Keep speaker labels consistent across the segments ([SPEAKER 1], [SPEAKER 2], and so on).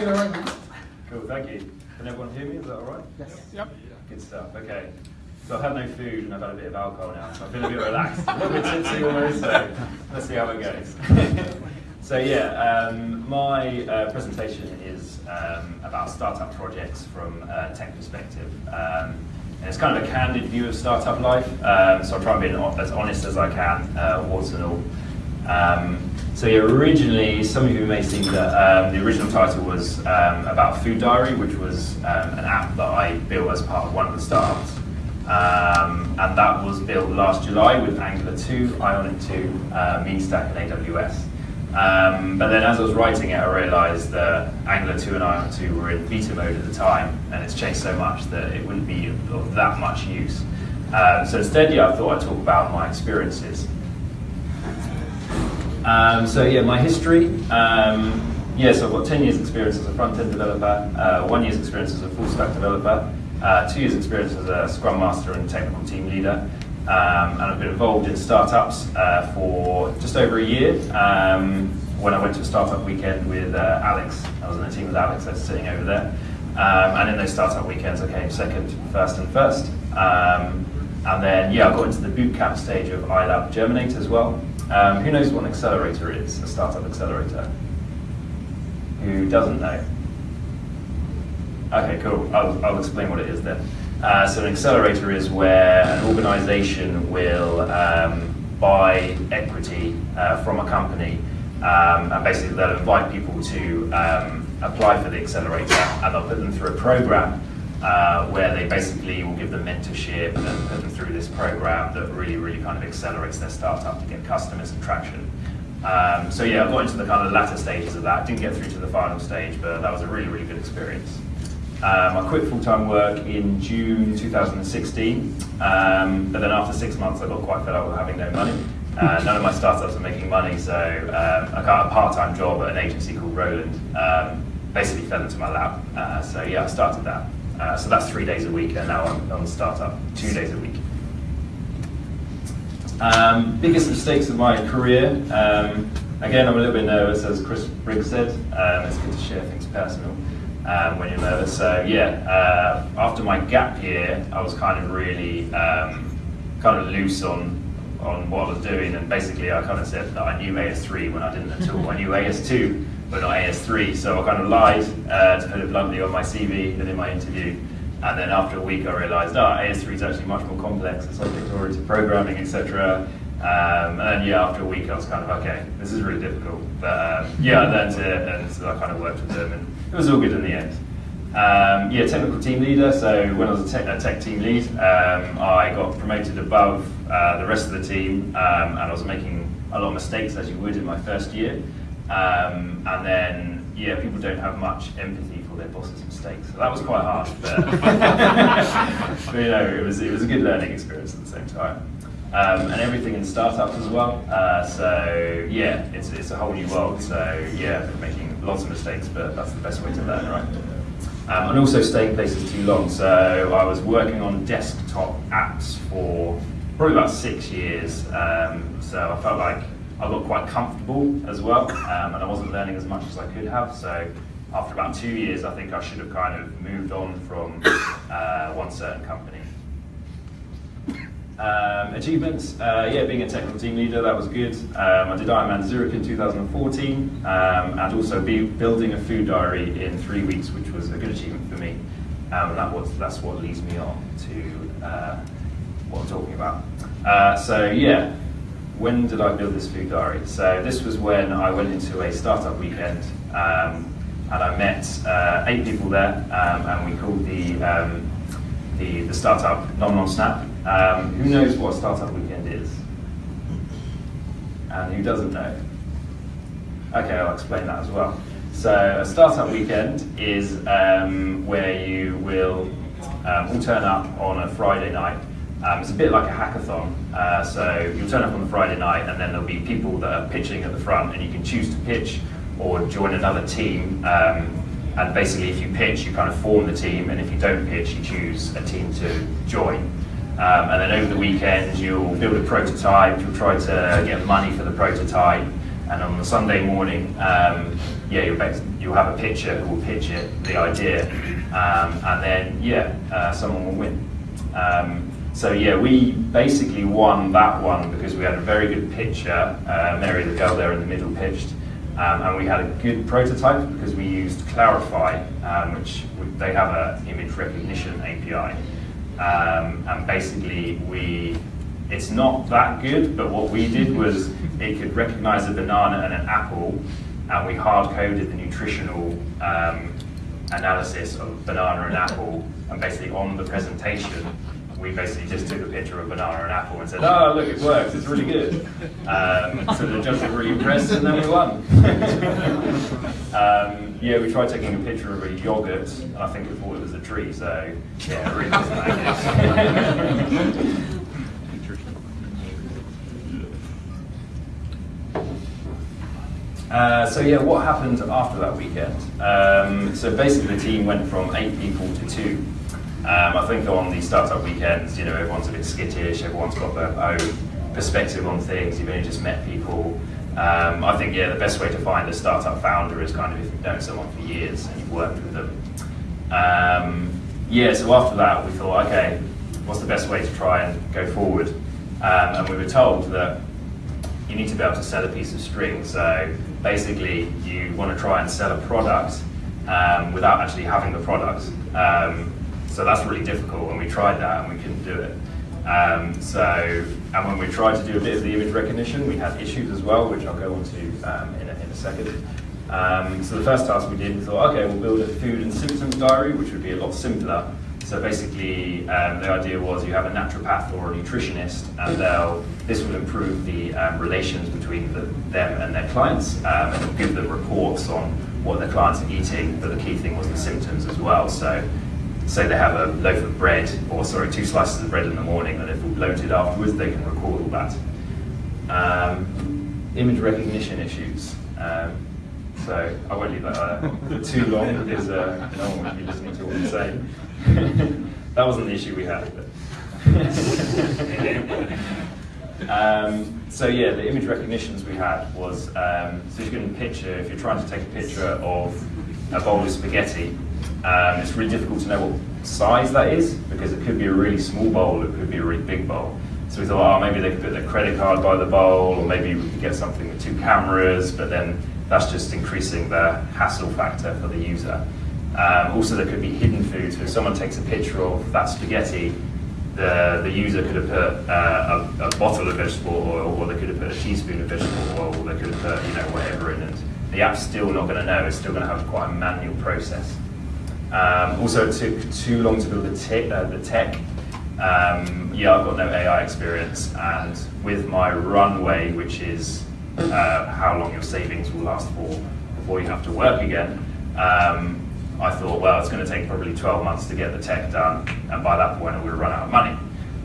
[SPEAKER 1] mic is right now.
[SPEAKER 2] Cool, thank you. Can everyone hear me? Is that all right?
[SPEAKER 1] Yes.
[SPEAKER 3] Yep.
[SPEAKER 2] Good stuff. Okay. So I've had no food and I've had a bit of alcohol now, so I feel a bit relaxed, a little bit tipsy almost. So let's see how it goes. so yeah, um, my uh, presentation is um, about startup projects from a tech perspective. Um, and it's kind of a candid view of startup life, um, so I'll try and be as honest as I can, uh, warts and all. So yeah, originally, some of you may think that um, the original title was um, about Food Diary, which was um, an app that I built as part of one of the startups. Um, and that was built last July with Angular 2, Ionic 2, uh, MeanStack, and AWS. Um, but then as I was writing it, I realized that Angular 2 and Ionic 2 were in beta mode at the time, and it's changed so much that it wouldn't be of that much use. Um, so instead, yeah, I thought I'd talk about my experiences. Um, so yeah, my history. Um, yeah, so I've got 10 years experience as a front-end developer, uh, one year's experience as a full-stack developer, uh, two years experience as a Scrum Master and technical team leader, um, and I've been involved in startups uh, for just over a year. Um, when I went to a startup weekend with uh, Alex, I was in a team with Alex that's sitting over there, um, and in those startup weekends I came second, first and first. Um, and then, yeah, I got into the bootcamp stage of iLab Germinate as well. Um, who knows what an accelerator is, a startup accelerator? Who doesn't know? Okay, cool. I'll, I'll explain what it is then. Uh, so an accelerator is where an organization will um, buy equity uh, from a company um, and basically they'll invite people to um, apply for the accelerator and they'll put them through a program uh, where they basically will give them mentorship and put them through this program that really, really kind of accelerates their startup to get customers and traction. Um, so yeah, I got into the kind of latter stages of that. Didn't get through to the final stage, but that was a really, really good experience. Um, I quit full-time work in June 2016, um, but then after six months I got quite fed up with having no money. Uh, none of my startups are making money, so um, I got a part-time job at an agency called Roland. Um, basically fell into my lap. Uh, so yeah, I started that. Uh, so that's three days a week, and now I'm on startup, two days a week. Um, biggest mistakes of my career. Um, again, I'm a little bit nervous, as Chris Briggs said. Um, it's good to share things personal um, when you're nervous. So yeah, uh, after my gap year, I was kind of really um, kind of loose on on what I was doing, and basically I kind of said that I knew AS3 when I didn't at all. I knew AS2, but not AS3. So I kind of lied, uh, to put it bluntly, on my CV and in my interview. And then after a week, I realised, oh, AS3 is actually much more complex. It's object-oriented programming, etc. Um, and yeah, after a week, I was kind of okay. This is really difficult, but um, yeah, I learned it, and so I kind of worked with them, and it was all good in the end. Um, yeah, technical team leader. So when I was a tech, a tech team lead, um, I got promoted above uh, the rest of the team, um, and I was making a lot of mistakes as you would in my first year. Um, and then, yeah, people don't have much empathy for their boss's mistakes. So that was quite hard, but, but you know, it was, it was a good learning experience at the same time. Um, and everything in startups as well. Uh, so yeah, it's, it's a whole new world. So yeah, making lots of mistakes, but that's the best way to learn, right? Um, and also staying places too long. So I was working on desktop apps for probably about six years. Um, so I felt like I got quite comfortable as well, um, and I wasn't learning as much as I could have. So after about two years, I think I should have kind of moved on from uh, one certain company. Um, achievements, uh, yeah, being a technical team leader, that was good. Um, I did Ironman Zurich in 2014, um, and also be building a food diary in three weeks, which was a good achievement for me. Um, and that was, that's what leads me on to uh, what I'm talking about. Uh, so yeah, when did I build this food diary? So this was when I went into a startup weekend um, and I met uh, eight people there um, and we called the, um, the, the startup Nom Nom Snap. Um, who knows what a startup weekend is? And who doesn't know? Okay, I'll explain that as well. So a startup weekend is um, where you will um, all turn up on a Friday night um, it's a bit like a hackathon. Uh, so you'll turn up on the Friday night and then there'll be people that are pitching at the front and you can choose to pitch or join another team. Um, and basically if you pitch, you kind of form the team and if you don't pitch, you choose a team to join. Um, and then over the weekend, you'll build a prototype, you'll try to get money for the prototype, and on the Sunday morning, um, yeah, you'll, you'll have a pitcher who will pitch it, the idea, um, and then yeah, uh, someone will win. So yeah, we basically won that one because we had a very good pitcher, uh, Mary, the girl there in the middle, pitched, um, and we had a good prototype because we used Clarifai, um, which they have an image recognition API, um, and basically we it's not that good, but what we did was it could recognize a banana and an apple, and we hard coded the nutritional um, analysis of banana and apple, and basically on the presentation, we basically just took a picture of a banana and apple and said, oh, look, it works, it's really good. Um, so the judges were really impressed, and then we won. um, yeah, we tried taking a picture of a yogurt, and I think it thought it was a tree, so yeah, it really that good. Uh, so yeah, what happened after that weekend? Um, so basically the team went from eight people to two. Um, I think on these startup weekends, you know, everyone's a bit skittish, everyone's got their own perspective on things, you've only just met people. Um, I think, yeah, the best way to find a startup founder is kind of if you've known someone for years and you've worked with them. Um, yeah, so after that we thought, okay, what's the best way to try and go forward? Um, and we were told that you need to be able to sell a piece of string. So basically, you want to try and sell a product um, without actually having the product. Um, so that's really difficult, and we tried that and we couldn't do it. Um, so, and when we tried to do a bit of the image recognition, we had issues as well, which I'll go on to um, in, a, in a second. Um, so the first task we did, we thought, okay, we'll build a food and symptoms diary, which would be a lot simpler. So basically, um, the idea was you have a naturopath or a nutritionist, and they'll, this will improve the um, relations between the, them and their clients, um, and give them reports on what their clients are eating, but the key thing was the symptoms as well. So say they have a loaf of bread, or sorry, two slices of bread in the morning, and if bloated afterwards, they can record all that. Um, image recognition issues. Um, so I won't leave that uh, for too long because uh, no one will be listening to what I'm saying. that wasn't the issue we had. um, so yeah, the image recognitions we had was, um, so you can picture, if you're trying to take a picture of a bowl of spaghetti, um, it's really difficult to know what size that is because it could be a really small bowl, it could be a really big bowl. So we thought, oh, maybe they could put their credit card by the bowl, or maybe we could get something with two cameras, but then that's just increasing the hassle factor for the user. Um, also, there could be hidden foods. So if someone takes a picture of that spaghetti, the, the user could have put uh, a, a, bottle of vegetable oil, or they could have put a teaspoon of vegetable oil, or they could have put you know whatever in it. The app's still not going to know. It's still going to have quite a manual process. Um, also, it took too long to build the, te uh, the tech. Um, yeah, I've got no AI experience, and with my runway, which is uh, how long your savings will last for before you have to work again, um, I thought, well, it's going to take probably 12 months to get the tech done, and by that point, we'll run out of money.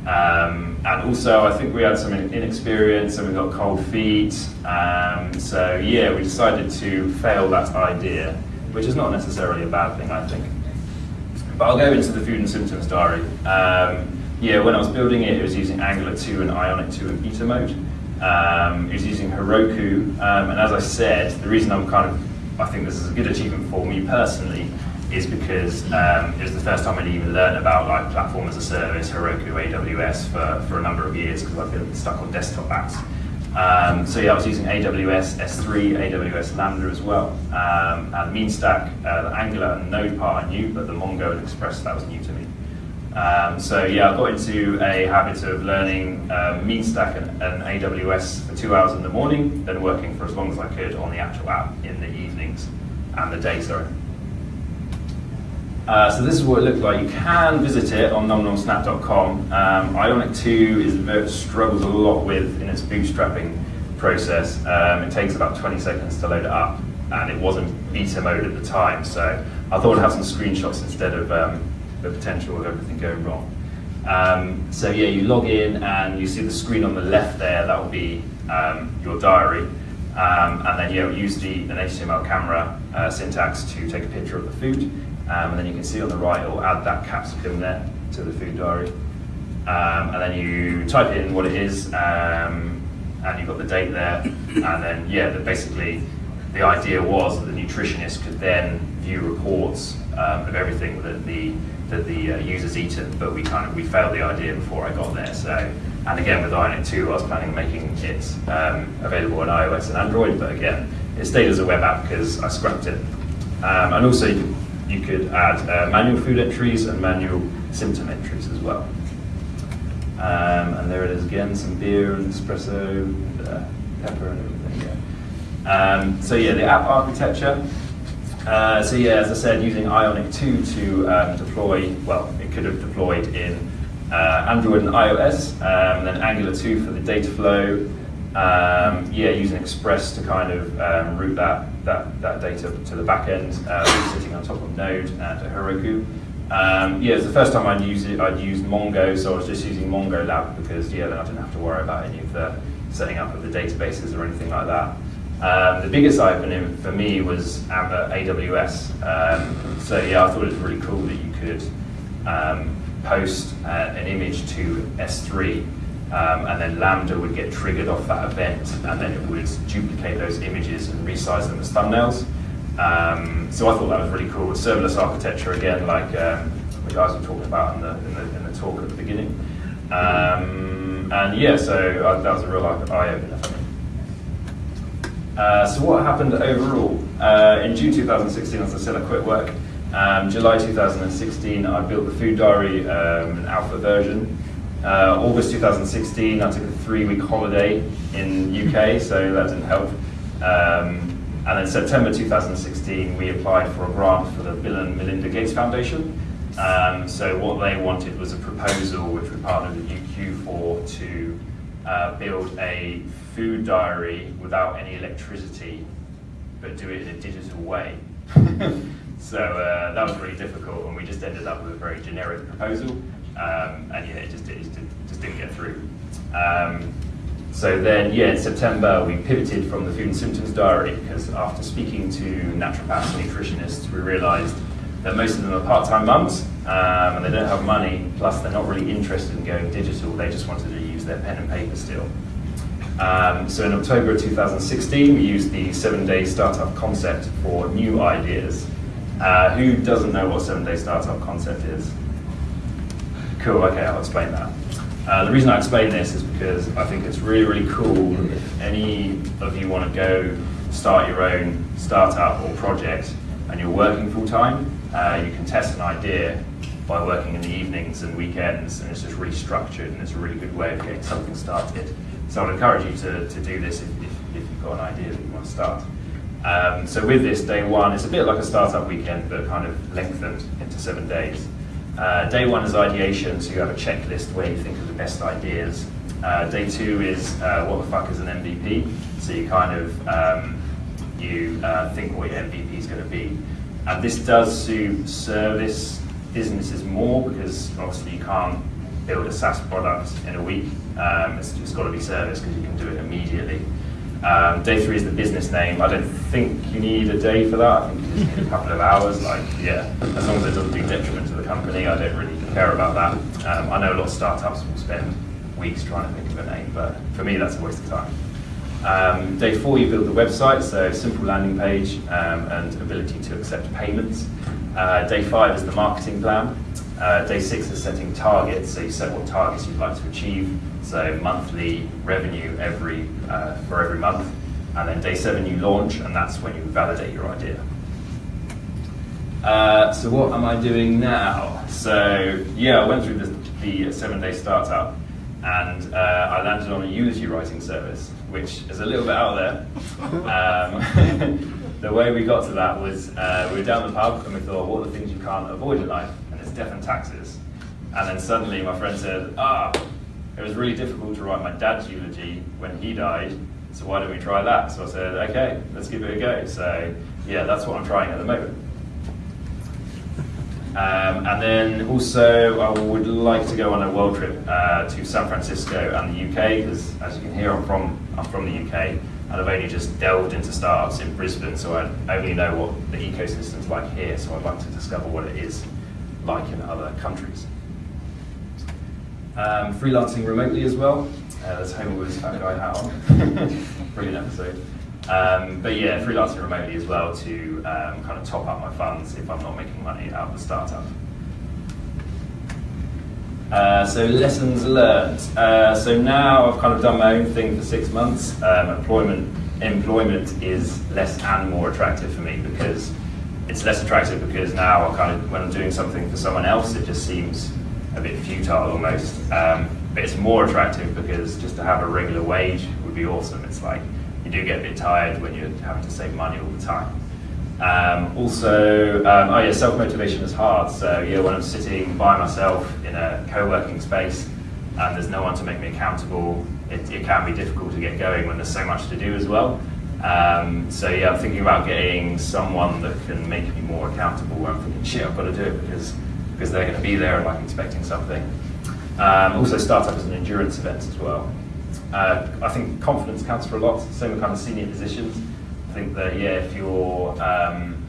[SPEAKER 2] Um, and also, I think we had some inexperience and we got cold feet. Um, so, yeah, we decided to fail that idea, which is not necessarily a bad thing, I think. But I'll go into the food and symptoms diary. Um, yeah, when I was building it, it was using Angular 2 and Ionic 2 and beta mode. Um, it was using Heroku, um, and as I said, the reason I'm kind of, I think this is a good achievement for me personally, is because um, it was the first time I'd even learned about like platform as a service, Heroku, AWS for, for a number of years because I've been stuck on desktop apps. Um, so yeah, I was using AWS S3, AWS Lambda as well, um, and MeanStack, uh, the Angular and Node part I knew, but the Mongo and Express that was new to me. Um, so yeah, I got into a habit of learning um, MeanStack and, and, AWS for two hours in the morning, then working for as long as I could on the actual app in the evenings and the day, sorry. Uh, so this is what it looks like. You can visit it on nomnomsnap.com. Um, Ionic 2 is struggles a lot with in its bootstrapping process. Um, it takes about 20 seconds to load it up, and it wasn't beta mode at the time. So I thought I'd have some screenshots instead of um, the potential of everything going wrong. Um, so yeah, you log in and you see the screen on the left there, that will be um, your diary. Um, and then you yeah, use the, an HTML camera uh, syntax to take a picture of the food. Um, and then you can see on the right, it will add that capsicum there to the food diary. Um, and then you type in what it is, um, and you've got the date there. and then yeah, the, basically the idea was that the nutritionist could then view reports um, of everything that the that the uh, user's eaten, but we kind of we failed the idea before I got there. So, and again with Ionic 2, I was planning on making it um, available on iOS and Android, but again, it stayed as a web app because I scrapped it. Um, and also, you could, you could add uh, manual food entries and manual symptom entries as well. Um, and there it is again, some beer and espresso, uh, pepper and everything. Yeah. Um, so yeah, the app architecture. Uh, so yeah, as I said, using Ionic 2 to um, deploy, well, it could have deployed in uh, Android and iOS, um, and then Angular 2 for the data flow. Um, yeah, using Express to kind of um, route that, that, that data to the back end, uh, sitting on top of Node and Heroku. Um, yeah, it's the first time I'd used it. I'd used Mongo, so I was just using Mongo Lab because yeah, then I didn't have to worry about any of the setting up of the databases or anything like that. Um, the biggest opening for me was AWS. Um, so yeah, I thought it was really cool that you could um, post uh, an image to S3 um, and then Lambda would get triggered off that event and then it would duplicate those images and resize them as thumbnails. Um, so I thought that was really cool. With Serverless architecture again, like um, the guys were talking about in the, in the, in the talk at the beginning. and yeah, so uh, that was a real eye-opener for me. Uh, so what happened overall? Uh, in June 2016, as I said, I quit work. Um, July 2016, I built the food diary, um, an alpha version. Uh, August 2016, I took a three-week holiday in UK, so that didn't help. Um, and then September 2016, we applied for a grant for the Bill and Melinda Gates Foundation. Um, so what they wanted was a proposal, which we partnered with UQ for, to uh, build a food diary without any electricity, but do it in a digital way. so uh, that was really difficult, and we just ended up with a very generic proposal, um, and yeah, it just, it just didn't get through. Um, so then, yeah, in September, we pivoted from the food and symptoms diary because after speaking to naturopaths and nutritionists, we realized that most of them are part-time mums um, and they don't have money, plus they're not really interested in going digital. They just wanted to use their pen and paper still. Um, so in October of 2016, we used the seven-day startup concept for new ideas. Uh, who doesn't know what seven-day startup concept is? Cool, okay, I'll explain that. Uh, the reason I explain this is because I think it's really, really cool if any of you want to go start your own startup or project and you're working full-time, uh, you can test an idea by working in the evenings and weekends and it's just really structured and it's a really good way of getting something started. So I'd encourage you to, to do this if, if, if you've got an idea that you want to start. Um, so with this, day one, it's a bit like a startup weekend, but kind of lengthened into seven days. Uh, day one is ideation, so you have a checklist where you think of the best ideas. Uh, day two is uh, what the fuck is an MVP? So you kind of um, you uh, think what your MVP is going to be. And this does suit service businesses more because obviously you can't build a SaaS product in a week. Um, it's, it's got to be service because you can do it immediately. Um, day three is the business name. I don't think you need a day for that. I think you just need a couple of hours. Like, yeah, as long as it doesn't do detriment to the company, I don't really care about that. Um, I know a lot of startups will spend weeks trying to think of a name, but for me, that's a waste of time. Um, day four, you build the website, so simple landing page um, and ability to accept payments. Uh, day five is the marketing plan. Uh, day six is setting targets, so you set what targets you'd like to achieve, so monthly revenue every uh, for every month. And then day seven you launch, and that's when you validate your idea. Uh, so what am I doing now? So yeah, I went through the, the seven-day startup, and uh, I landed on a eulogy writing service, which is a little bit out there. Um, the way we got to that was uh, we were down the pub and we thought, what are the things you can't avoid in life? And it's death and taxes. And then suddenly my friend said, ah, it was really difficult to write my dad's eulogy when he died, so why don't we try that? So I said, okay, let's give it a go. So yeah, that's what I'm trying at the moment. Um, and then also, I would like to go on a world trip uh, to San Francisco and the UK, because as you can hear, I'm from, I'm from the UK, and I've only just delved into startups in Brisbane, so I only know what the ecosystem's like here, so I'd like to discover what it is like in other countries. Um, freelancing remotely as well. Uh, there's Homer his fat guy hat on. brilliant episode. Um, but yeah, freelancing remotely as well to um, kind of top up my funds if I'm not making money out of the startup. Uh, so lessons learned. Uh, so now I've kind of done my own thing for six months. Um, employment employment is less and more attractive for me because it's less attractive because now I kind of when I'm doing something for someone else, it just seems a bit futile almost. Um, but it's more attractive because just to have a regular wage would be awesome. It's like you do get a bit tired when you're having to save money all the time. Um, also, um, oh yeah, self-motivation is hard. So yeah, when I'm sitting by myself in a co-working space and there's no one to make me accountable, it, it can be difficult to get going when there's so much to do as well. Um, so yeah, I'm thinking about getting someone that can make me more accountable. I'm thinking, shit, I've got to do it because because they're going to be there and like expecting something. Um, also, startup is an endurance event as well. Uh, I think confidence counts for a lot. Same with kind of senior positions I think that yeah, if you're um,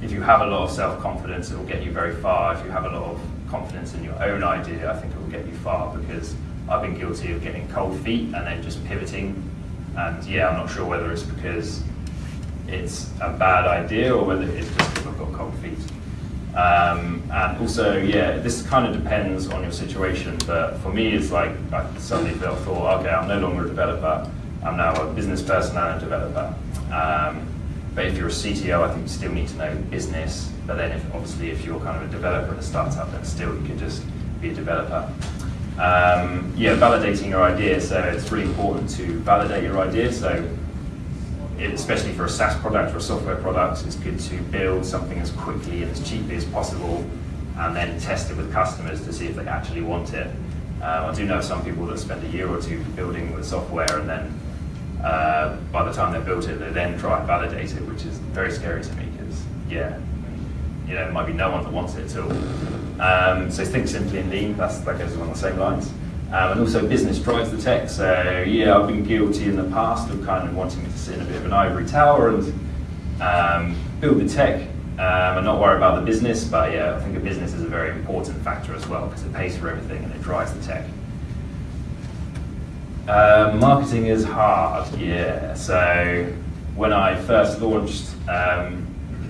[SPEAKER 2] if you have a lot of self-confidence, it will get you very far. If you have a lot of confidence in your own idea, I think it will get you far because I've been guilty of getting cold feet and then just pivoting. And yeah, I'm not sure whether it's because it's a bad idea or whether it's just because I've got cold feet. Um, and also, yeah, this kind of depends on your situation. But for me, it's like I suddenly felt thought, okay, I'm no longer a developer. I'm now a business person and a developer. Um, but if you're a CTO, I think you still need to know business. But then, if, obviously, if you're kind of a developer at a startup, then still you could just be a developer. Um, yeah, validating your idea. So it's really important to validate your idea. So especially for a SaaS product or a software product, it's good to build something as quickly and as cheaply as possible, and then test it with customers to see if they actually want it. Um, I do know some people that spend a year or two building the software and then uh, by the time they've built it, they then try and validate it, which is very scary to me because, yeah, you know, there might be no one that wants it at all. Um, so think simply and lean, that's, that goes along the same lines. Um, and also business drives the tech. So yeah, I've been guilty in the past of kind of wanting to sit in a bit of an ivory tower and um, build the tech um, and not worry about the business. But yeah, I think a business is a very important factor as well because it pays for everything and it drives the tech. Uh, marketing is hard, yeah. So when I first launched um,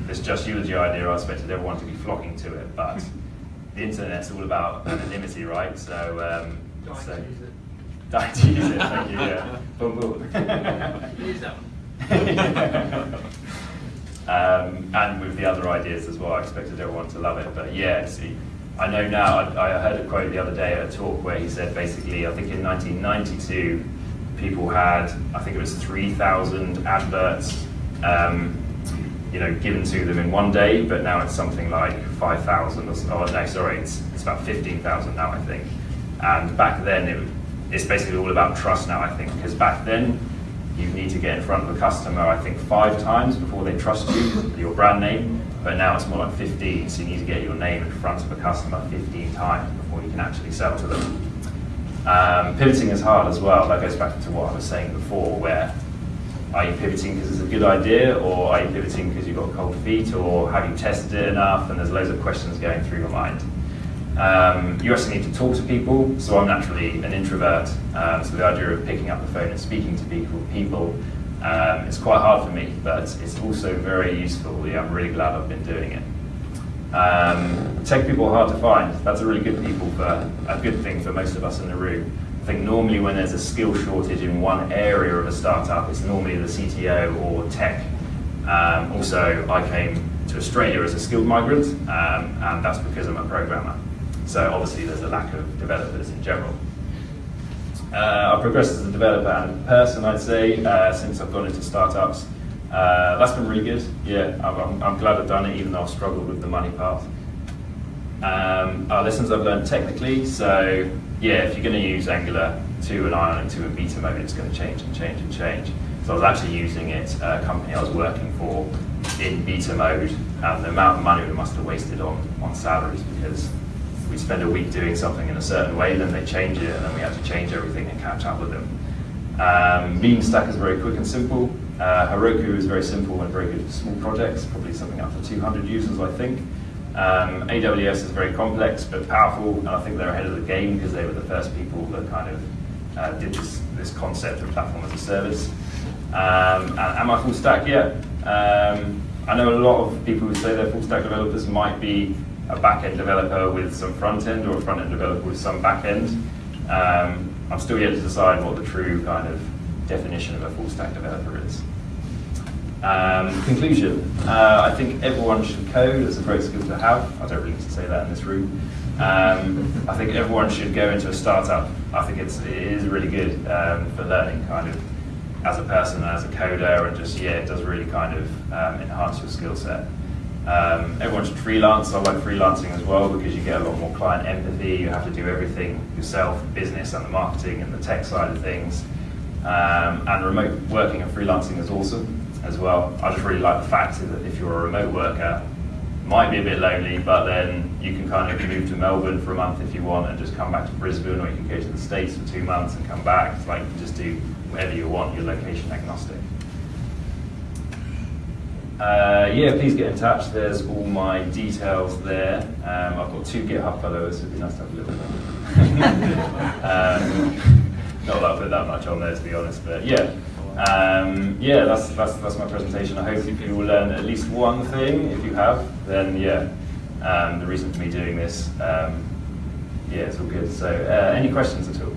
[SPEAKER 2] this Just Eulogy idea, I expected everyone to be flocking to it, but the internet's all about anonymity, right? So, um,
[SPEAKER 1] Don't
[SPEAKER 2] so
[SPEAKER 1] use it.
[SPEAKER 2] don't use it. Thank you. Yeah. Boom, boom.
[SPEAKER 1] Use that one.
[SPEAKER 2] um, and with the other ideas as well, I expected everyone to love it. But yeah, see, I know now, I, I heard a quote the other day at a talk where he said basically, I think in 1992, people had, I think it was 3,000 adverts, um, you know, given to them in one day, but now it's something like 5,000 or, oh no, sorry, it's, it's about 15,000 now, I think. And back then, it, it's basically all about trust now, I think, because back then, you need to get in front of a customer, I think, five times before they trust you, your brand name. But now it's more like 15, so you need to get your name in front of a customer 15 times before you can actually sell to them. Um, pivoting is hard as well. That goes back to what I was saying before, where are you pivoting because it's a good idea, or are you pivoting because you've got cold feet, or have you tested it enough? And there's loads of questions going through your mind. Um, you also need to talk to people. So I'm naturally an introvert. Um, so the idea of picking up the phone and speaking to people, um, it's quite hard for me, but it's also very useful. Yeah, I'm really glad I've been doing it. Um, tech people are hard to find. That's a really good people for a good thing for most of us in the room. I think normally when there's a skill shortage in one area of a startup, it's normally the CTO or tech. Um, also, I came to Australia as a skilled migrant, um, and that's because I'm a programmer. So obviously there's a lack of developers in general. Uh, I've progressed as a developer and person, I'd say, uh, since I've gone into startups. Uh, that's been really good. Yeah, I'm, I'm, glad I've done it, even though I've struggled with the money part. Um, our lessons I've learned technically. So yeah, if you're going to use Angular 2 and Ionic 2 in beta mode, it's going to change and change and change. So I was actually using it a company I was working for in beta mode, and the amount of money we must have wasted on, on salaries because we spend a week doing something in a certain way, then they change it, and then we have to change everything and catch up with them. Um, MeanStack is very quick and simple. Uh, Heroku is very simple and very good for small projects, probably something up to 200 users, I think. Um, AWS is very complex but powerful, and I think they're ahead of the game because they were the first people that kind of uh, did this, this concept of platform as a service. Um, am I full stack? Yeah. Um, I know a lot of people who say they're full stack developers might be a back end developer with some front end or a front end developer with some back end. Um, I'm still yet to decide what the true kind of definition of a full stack developer is. Um, conclusion, uh, I think everyone should code. It's a great skill to have. I don't really need to say that in this room. Um, I think everyone should go into a startup. I think it's, it is really good um, for learning kind of as a person and as a coder and just, yeah, it does really kind of um, enhance your skill set. Um, everyone should freelance. I like freelancing as well because you get a lot more client empathy. You have to do everything yourself, business and the marketing and the tech side of things. Um, and remote working and freelancing is awesome as well. I just really like the fact that if you're a remote worker, it might be a bit lonely, but then you can kind of move to Melbourne for a month if you want and just come back to Brisbane, or you can go to the States for two months and come back. It's like you can just do whatever you want, you're location agnostic. Uh, yeah, please get in touch. There's all my details there. Um, I've got two GitHub followers, so it'd be nice to have a look at them. um, not that I put that much on there, to be honest, but yeah. Um, yeah, that's, that's, that's my presentation. I hope you will learn at least one thing. If you have, then yeah, um, the reason for me doing this, um, yeah, it's all good. So, uh, any questions at all?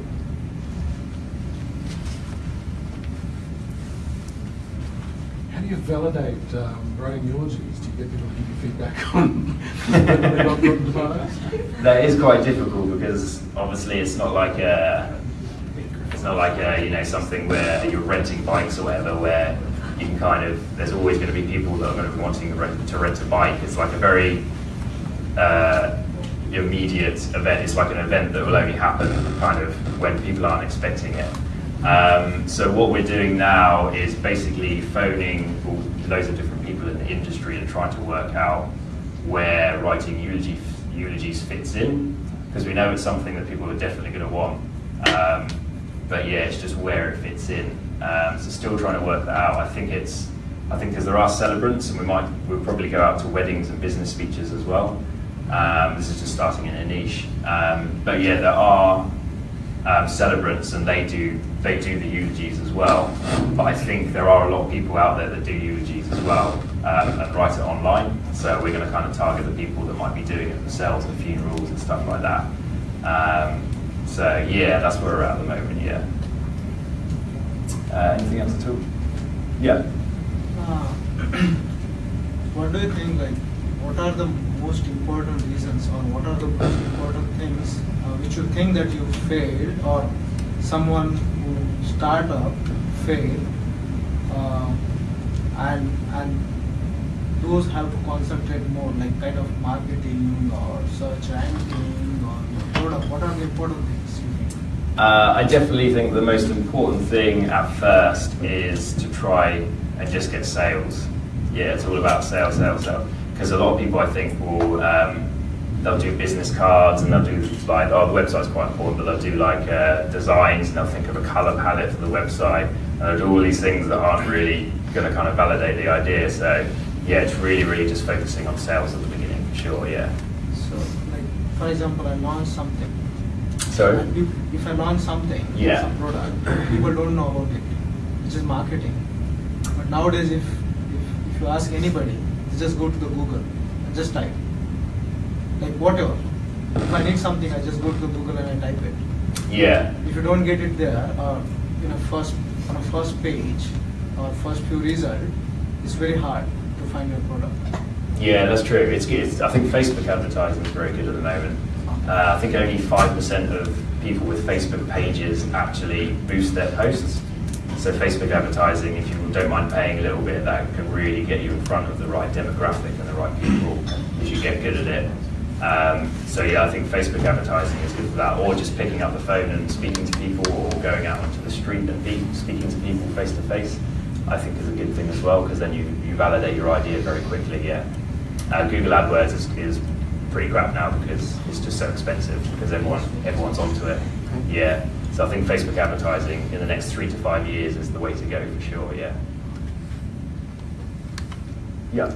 [SPEAKER 3] Do you validate um, writing eulogies? Do you get people to give you feedback on?
[SPEAKER 2] That is quite difficult because obviously it's not like a, it's not like a, you know something where you're renting bikes or whatever where you can kind of there's always going to be people that are going to be wanting to rent, to rent a bike. It's like a very uh, immediate event. It's like an event that will only happen kind of when people aren't expecting it. Um, so what we're doing now is basically phoning loads of different people in the industry and trying to work out where writing eulogy, eulogies fits in, because we know it's something that people are definitely going to want. Um, but yeah, it's just where it fits in. Um, so still trying to work that out. I think it's, I think because there are celebrants, and we might, we'll probably go out to weddings and business speeches as well. Um, this is just starting in a niche. Um, but yeah, there are um, celebrants and they do they do the eulogies as well. But I think there are a lot of people out there that do eulogies as well um, and write it online. So we're going to kind of target the people that might be doing it themselves at funerals and stuff like that. Um, so yeah, that's where we're at at the moment. Yeah. Uh, anything else at all? Yeah.
[SPEAKER 4] Uh, what do you think, like, what are the most important reasons or what are the most important things uh, which you think that you failed or someone who start up failed uh, and and those have to concentrate more like kind of marketing or search ranking or product what are the important things you think
[SPEAKER 2] Uh, I definitely think the most important thing at first is to try and just get sales. Yeah, it's all about sales, sales, sales. Because a lot of people, I think, will um, they'll do business cards and they'll do like oh the website's quite important, but they'll do like uh, designs and they'll think of a color palette for the website and they'll do all these things that aren't really going to kind of validate the idea. So yeah, it's really, really just focusing on sales at the beginning for sure. Yeah.
[SPEAKER 4] so like for example i launch something
[SPEAKER 2] So
[SPEAKER 4] if, if I launch something,
[SPEAKER 2] Yeah.
[SPEAKER 4] some product, people don't know about it. It's just marketing. But nowadays, if, if, if you ask anybody, just go to the Google and just type. Like whatever. If I need something, I just go to the Google and I type it.
[SPEAKER 2] yeah,
[SPEAKER 4] If you don't get it there, or in a first on a first page or first few result, it's very hard to find your product.
[SPEAKER 2] Yeah, that's true. It's, it's I think Facebook advertising is very good at the moment. Uh, I think only five percent of people with Facebook pages actually boost their posts. So Facebook advertising, if you don't mind paying a little bit, that can really get you in front of the right demographic and the right people if you get good at it. Um, so yeah, I think Facebook advertising is good for that, or just picking up the phone and speaking to people, or going out onto the street and speaking to people face to face. I think is a good thing as well because then you, you validate your idea very quickly. Yeah. Uh, Google AdWords is, is pretty crap now because it's just so expensive because everyone everyone's onto it. Yeah. So I think Facebook advertising in the next three to five years is the way to go for sure. Yeah. Yeah.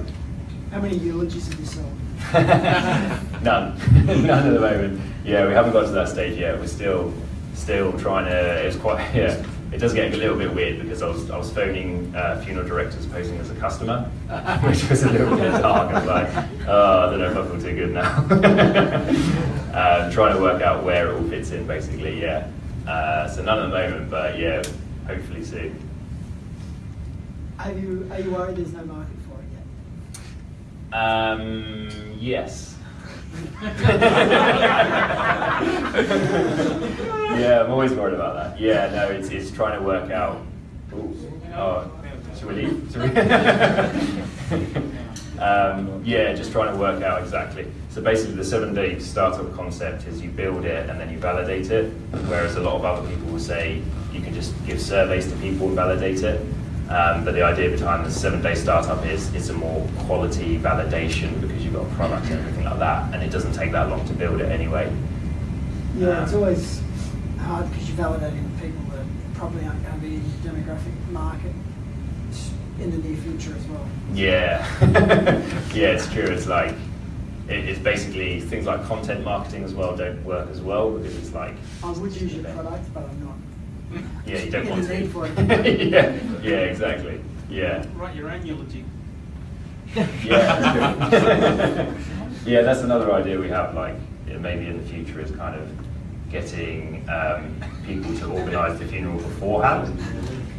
[SPEAKER 5] How many eulogies have you sold?
[SPEAKER 2] None. None at the moment. Yeah, we haven't got to that stage yet. We're still still trying to. It's quite yeah. It does get a little bit weird because I was I was phoning uh, funeral directors posing as a customer, which was a little bit dark. I was like, oh, I don't know if I feel too good now. um, trying to work out where it all fits in, basically. Yeah. Uh, so none at the moment, but yeah, hopefully soon.
[SPEAKER 5] Are you, are you worried there's no market for it yet?
[SPEAKER 2] Um, yes. yeah, I'm always worried about that. Yeah, no, it's, it's trying to work out. Ooh, oh, should we leave? Should we? um, yeah, just trying to work out exactly. So basically, the seven-day startup concept is you build it and then you validate it. Whereas a lot of other people will say you can just give surveys to people and validate it. Um, but the idea behind the seven-day startup is it's a more quality validation because you've got a product and everything like that, and it doesn't take that long to build it anyway.
[SPEAKER 5] Yeah, it's
[SPEAKER 2] Um,
[SPEAKER 5] always hard because you're validating with people that probably aren't going to be in the demographic market in the near future as well.
[SPEAKER 2] Yeah, yeah, it's true. It's like it, it's basically things like content marketing as well don't work as well because it's like
[SPEAKER 5] I would use your product, but I'm not.
[SPEAKER 2] yeah, you don't want to.
[SPEAKER 5] need for it.
[SPEAKER 2] yeah, yeah, exactly. Yeah,
[SPEAKER 1] Write your own eulogy.
[SPEAKER 2] yeah, yeah. That's another idea we have. Like yeah, maybe in the future is kind of getting um, people to organise the funeral beforehand.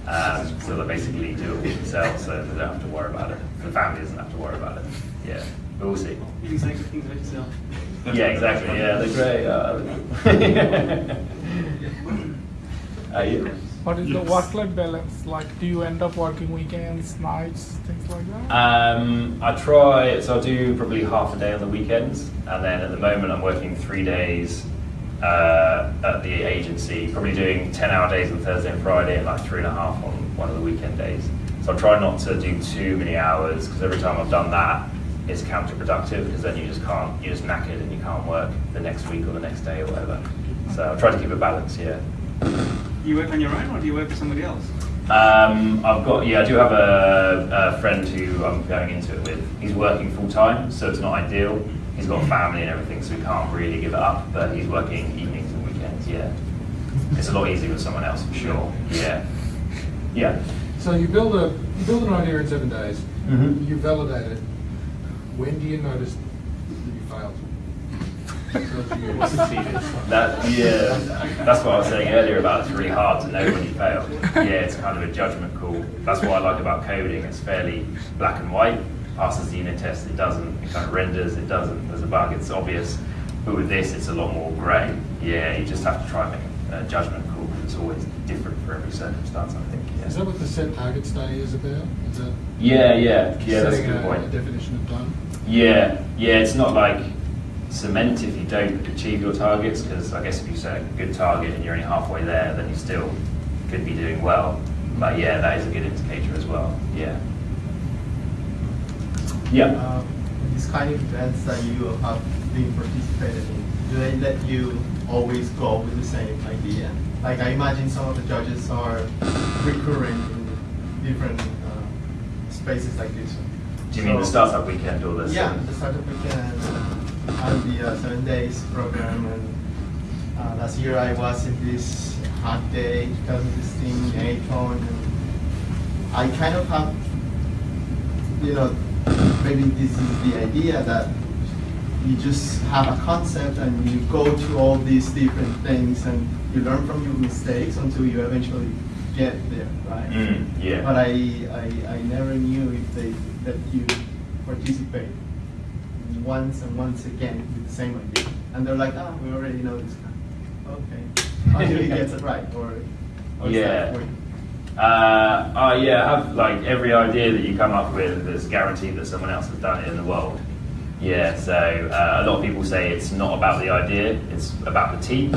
[SPEAKER 2] Um, so they basically do it all themselves, so they don't have to worry about it. The family doesn't have to worry about it. Yeah, but we'll see.
[SPEAKER 1] You can say things about yourself.
[SPEAKER 2] Yeah, exactly. Yeah, they're great. Uh, uh, yeah.
[SPEAKER 6] What is the
[SPEAKER 2] Yes.
[SPEAKER 6] work-life balance like? Do you end up working weekends, nights, things like that?
[SPEAKER 2] Um, I try, so I do probably half a day on the weekends, and then at the moment I'm working three days uh, at the agency, probably doing 10 hour days on Thursday and Friday, and like three and a half on one of the weekend days. So I try not to do too many hours, because every time I've done that, it's counterproductive, because then you just can't, you're just knackered and you can't work the next week or the next day or whatever. So I try to keep a balance, yeah.
[SPEAKER 1] You work on your own or do you work for somebody else?
[SPEAKER 2] Um, I've got, yeah, I do have a, a friend who I'm going into it with. He's working full time, so it's not ideal. He's got a family and everything, so he can't really give it up, but he's working evenings and weekends, yeah. It's a lot easier with someone else, for sure, yeah. Yeah.
[SPEAKER 3] So you build a, you build an idea in seven days,
[SPEAKER 2] Mhm.
[SPEAKER 3] you validate it. When do you notice that you failed? So do you-
[SPEAKER 2] That, yeah, that's what I was saying earlier about it's really hard to know when you fail. Yeah, it's kind of a judgment call. That's what I like about coding. It's fairly black and white. Passes the unit test, it doesn't. It kind of renders, it doesn't. There's a bug, it's obvious. But with this, it's a lot more grey. Yeah, you just have to try and make a judgment call it's always different for every circumstance, I think.
[SPEAKER 3] Is that what the set target study is about? Is that
[SPEAKER 2] yeah, yeah, yeah that's a good
[SPEAKER 3] a
[SPEAKER 2] point.
[SPEAKER 3] definition of done?
[SPEAKER 2] Yeah, yeah, it's not like cement if you don't achieve your targets, because I guess if you set a good target and you're only halfway there, then you still could be doing well. But yeah, that is a good indicator as well. Yeah. Yeah.
[SPEAKER 7] Um, these kind of events that you have been participated in, do they let you always go with the same idea? Like I imagine some of the judges are recurring in different uh, spaces like this.
[SPEAKER 2] Do you mean the
[SPEAKER 7] So-
[SPEAKER 2] startup weekend or the?
[SPEAKER 7] Yeah, the startup weekend and the uh, seven days program. And uh, last year I was in this hot day, 2016 Acon, and I kind of have, you know, maybe this is the idea that you just have a concept and you go to all these different things and you learn from your mistakes until you eventually get there, right?
[SPEAKER 2] Mm, yeah.
[SPEAKER 7] But I, I, I never knew if they let you participate once and once again with the same idea. And they're like, ah, we already know this guy. Okay. Until he gets it right. Or, or is
[SPEAKER 2] Yeah. Uh, oh yeah, have like every idea that you come up with is guaranteed that someone else has done it in the world. Yeah, so uh, a lot of people say it's not about the idea, it's about the team.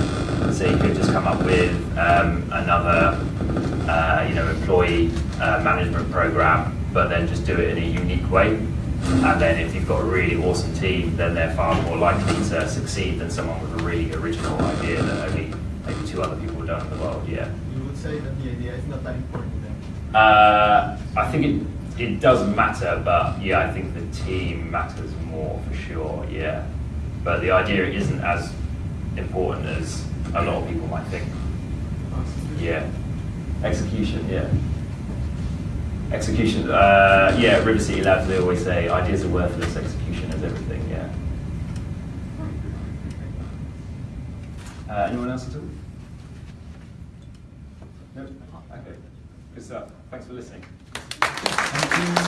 [SPEAKER 2] So you could just come up with um, another, uh, you know, employee uh, management program, but then just do it in a unique way. And then if you've got a really awesome team, then they're far more likely to succeed than someone with a really original idea that only maybe two other people have done in the world. Yeah.
[SPEAKER 7] You would say that the idea is not that important then.
[SPEAKER 2] Uh, I think it, it does matter, but yeah, I think the team matters more for sure, yeah. But the idea isn't as important as a lot of people might think. Yeah. Execution, yeah. Execution, uh, yeah, River City Labs, they always say ideas are worthless, execution is everything, yeah. Uh, anyone else at all? Good stuff. Thanks for listening.